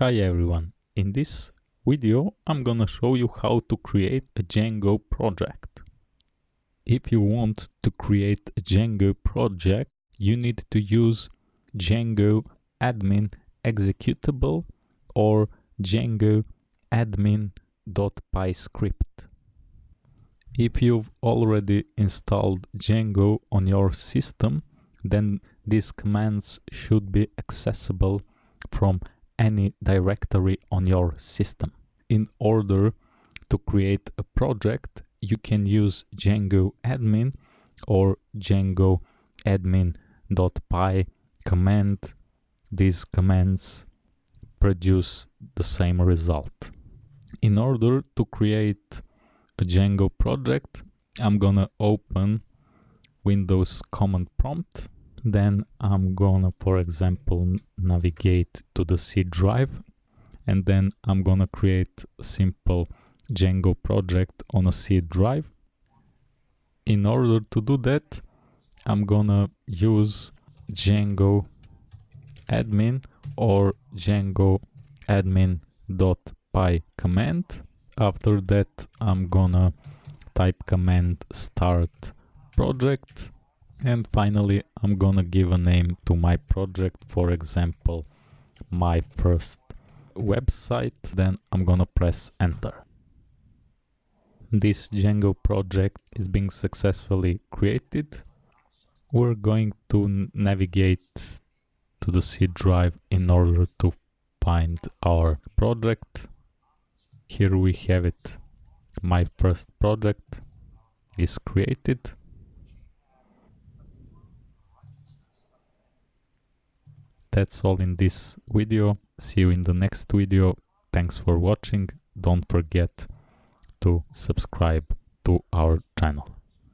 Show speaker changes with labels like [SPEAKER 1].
[SPEAKER 1] Hi everyone, in this video I'm gonna show you how to create a Django project. If you want to create a Django project, you need to use Django admin executable or Django admin.py script. If you've already installed Django on your system, then these commands should be accessible from any directory on your system. In order to create a project, you can use Django admin or Django admin.py command. These commands produce the same result. In order to create a Django project, I'm gonna open Windows command prompt then I'm gonna, for example, navigate to the C drive and then I'm gonna create a simple Django project on a C drive. In order to do that, I'm gonna use Django admin or Django admin.py command. After that, I'm gonna type command start project and finally, I'm gonna give a name to my project, for example, my first website, then I'm gonna press enter. This Django project is being successfully created. We're going to navigate to the C drive in order to find our project. Here we have it. My first project is created. That's all in this video. See you in the next video. Thanks for watching. Don't forget to subscribe to our channel.